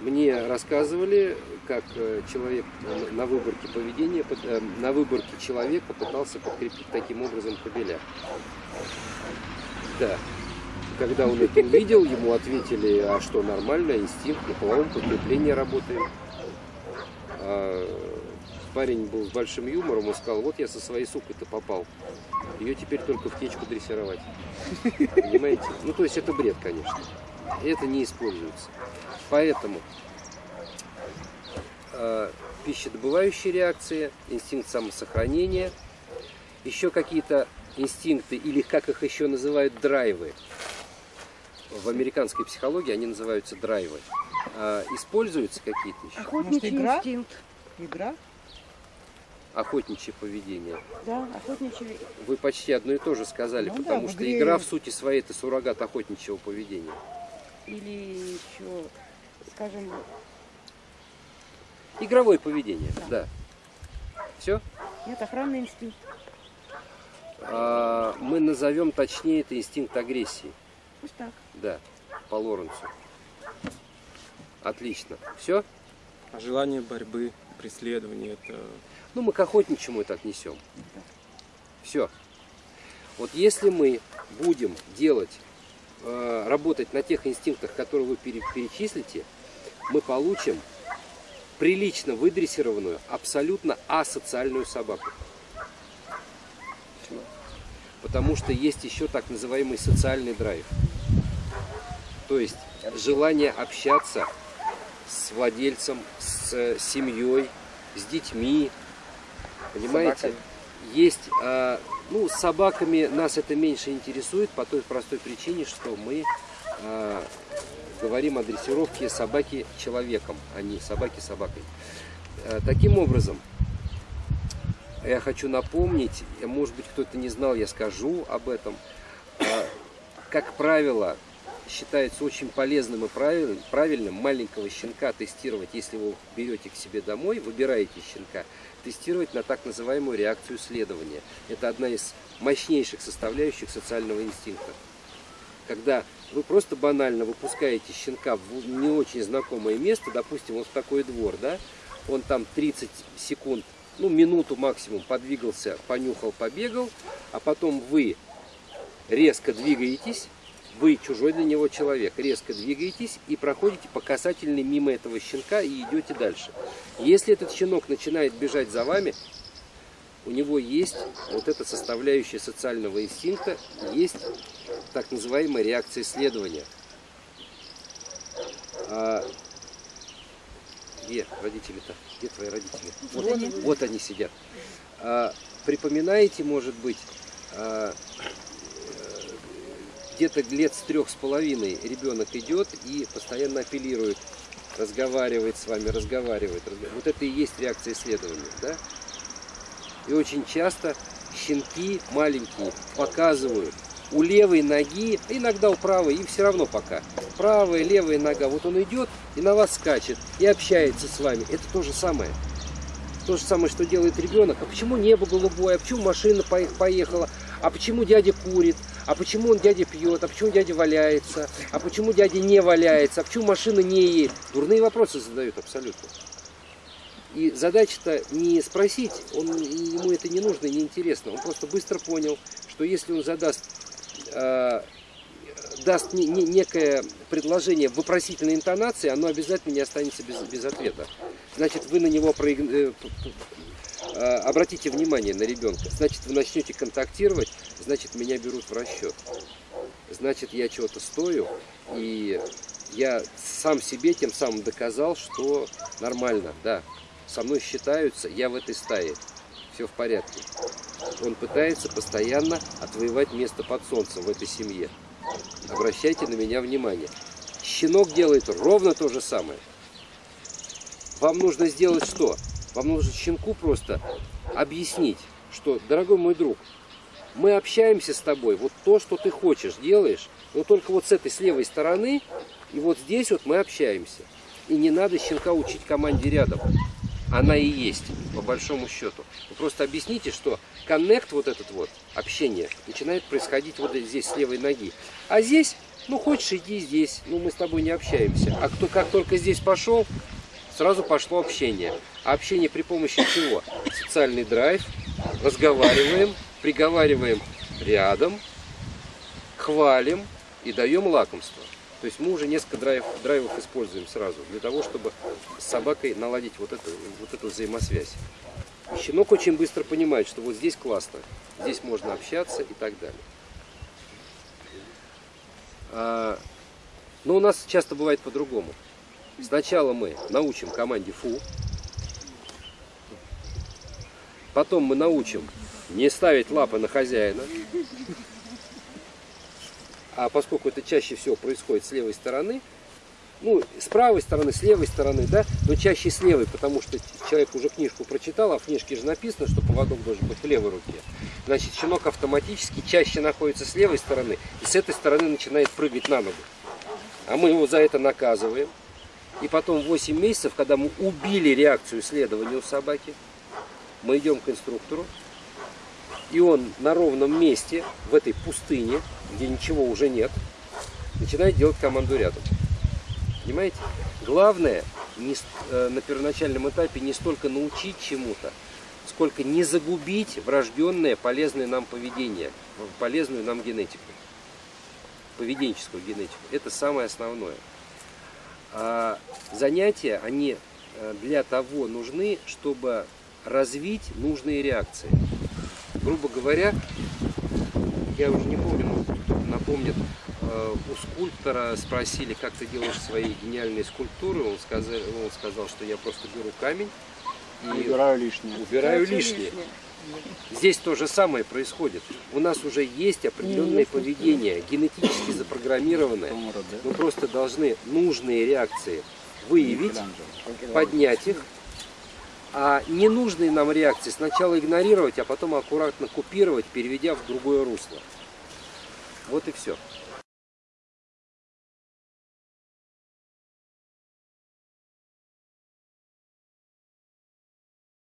Мне рассказывали, как э, человек на выборке поведения, э, на выборке человека пытался подкрепить таким образом кобеля. Да. Когда он это увидел, ему ответили, а что, нормально, инстинкт, на половом подкреплении работаем. Парень был с большим юмором и сказал, вот я со своей сукой-то попал. Ее теперь только в течку дрессировать. Понимаете? Ну, то есть это бред, конечно. Это не используется. Поэтому э, пищедобывающие реакции, инстинкт самосохранения, еще какие-то инстинкты, или как их еще называют, драйвы. В американской психологии они называются драйвы. А, используются какие-то еще? Охотничий игра? инстинкт. Игра? Охотничье поведение. Да, охотничий. Вы почти одно и то же сказали, Ну да, потому в что игре- игра в сути своей это суррогат охотничьего поведения. Или еще, скажем, Игровое поведение, да. Все? нет, охранный инстинкт. А, мы назовем точнее это инстинкт агрессии. Пусть так. Да, по Лоренцу. Отлично. Все? Желание борьбы, преследования, это Ну, мы к охотничьему это отнесем. Все. Вот если мы будем делать, э, работать на тех инстинктах, которые вы пере- перечислите, мы получим прилично выдрессированную, абсолютно асоциальную собаку. Потому что есть еще так называемый социальный драйв. То есть желание общаться с владельцем, с э, семьей, с детьми. Понимаете? Собаками. Есть, а, ну, с собаками нас это меньше интересует по той простой причине, что мы а, говорим о дрессировке собаки человеком, а не собаки собакой. А, Таким образом, я хочу напомнить, может быть кто-то не знал, я скажу об этом. А, Как правило, считается очень полезным и правиль- правильным маленького щенка тестировать, если вы берете к себе домой, выбираете щенка, тестировать на так называемую реакцию следования. Это одна из мощнейших составляющих социального инстинкта. Когда вы просто банально выпускаете щенка в не очень знакомое место, допустим, вот в такой двор, да, он там 30 секунд, ну минуту максимум подвигался, понюхал, побегал, а потом вы резко двигаетесь, вы чужой для него человек, резко двигаетесь и проходите по касательной мимо этого щенка и идете дальше. Если этот щенок начинает бежать за вами, у него есть вот эта составляющая социального инстинкта, есть так называемая реакция следования. А где родители-то? Где твои родители? Вот они. Вот они сидят. А, припоминаете, может быть, а, где-то лет с трех с половиной ребенок идет и постоянно апеллирует, разговаривает с вами, разговаривает. Вот это и есть реакция исследования, да? И очень часто щенки маленькие показывают у левой ноги, иногда у правой, им все равно пока. Правая, левая нога, вот он идет и на вас скачет, и общается с вами. Это то же самое. То же самое, что делает ребенок. А почему небо голубое? А почему машина по- поехала? А почему дядя курит? А почему он дядя пьет? А почему дядя валяется? А почему дядя не валяется? А почему машина не едет? Дурные вопросы задают абсолютно. И задача-то не спросить, он, ему это не нужно, не интересно. Он просто быстро понял, что если он задаст, э, даст не- не- некое предложение в вопросительной интонации, оно обязательно не останется без, без ответа. Значит, вы на него проиг- э, обратите внимание на ребенка. Значит, вы начнете контактировать, значит, меня берут в расчет. Значит, я чего-то стою, и я сам себе тем самым доказал, что нормально, да, со мной считаются, я в этой стае, все в порядке. Он пытается постоянно отвоевать место под солнцем в этой семье. Обращайте на меня внимание. Щенок делает ровно то же самое. Вам нужно сделать что? Вам нужно щенку просто объяснить, что, дорогой мой друг, мы общаемся с тобой, вот то, что ты хочешь, делаешь, но только вот с этой, с левой стороны, и вот здесь вот мы общаемся. И не надо щенка учить команде рядом. она и есть, по большому счету. Вы просто объясните, что коннект вот этот вот, общение, начинает происходить вот здесь, с левой ноги. А здесь, ну хочешь иди здесь, ну мы с тобой не общаемся. А кто как только здесь пошел, сразу пошло общение. А общение при помощи чего? Социальный драйв, разговариваем, приговариваем рядом, хвалим и даем лакомство. То есть мы уже несколько драйв, драйвов используем сразу для того, чтобы с собакой наладить вот эту, вот эту взаимосвязь. Щенок очень быстро понимает, что вот здесь классно, здесь можно общаться и так далее. А, но у нас часто бывает по-другому. Сначала мы научим команде фу, потом мы научим не ставить лапы на хозяина, а поскольку это чаще всего происходит с левой стороны, ну, с правой стороны, с левой стороны, да, но чаще с левой, потому что человек уже книжку прочитал, а в книжке же написано, что поводок должен быть в левой руке. Значит, щенок автоматически чаще находится с левой стороны и с этой стороны начинает прыгать на ногу. А мы его за это наказываем. И потом 8 месяцев, когда мы убили реакцию следования у собаки, мы идем к инструктору, и он на ровном месте, в этой пустыне, где ничего уже нет, начинает делать команду рядом. Понимаете? Главное не, э, на первоначальном этапе не столько научить чему-то, сколько не загубить врожденное полезное нам поведение, полезную нам генетику, поведенческую генетику. Это самое основное. А занятия, они э, для того нужны, чтобы развить нужные реакции. Грубо говоря, я уже не помню, может кто-то напомнит, э, у скульптора спросили, как ты делаешь свои гениальные скульптуры, он сказал, он сказал что я просто беру камень и Убираю лишнее. убираю Всё лишнее. Здесь то же самое происходит. У нас уже есть определенное поведение, генетически запрограммированное. Мы просто должны нужные реакции выявить, поднять их, а ненужные нам реакции сначала игнорировать, а потом аккуратно купировать, переведя в другое русло. Вот и все.